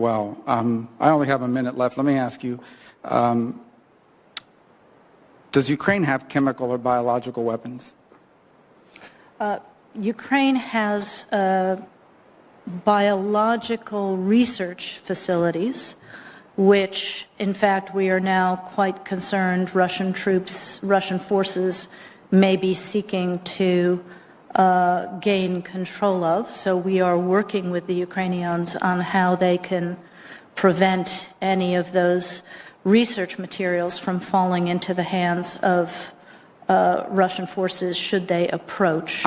well. Um, I only have a minute left. Let me ask you, um, does Ukraine have chemical or biological weapons? Uh, Ukraine has uh, biological research facilities, which, in fact, we are now quite concerned Russian troops, Russian forces may be seeking to uh, gain control of. So we are working with the Ukrainians on how they can prevent any of those research materials from falling into the hands of uh, Russian forces should they approach.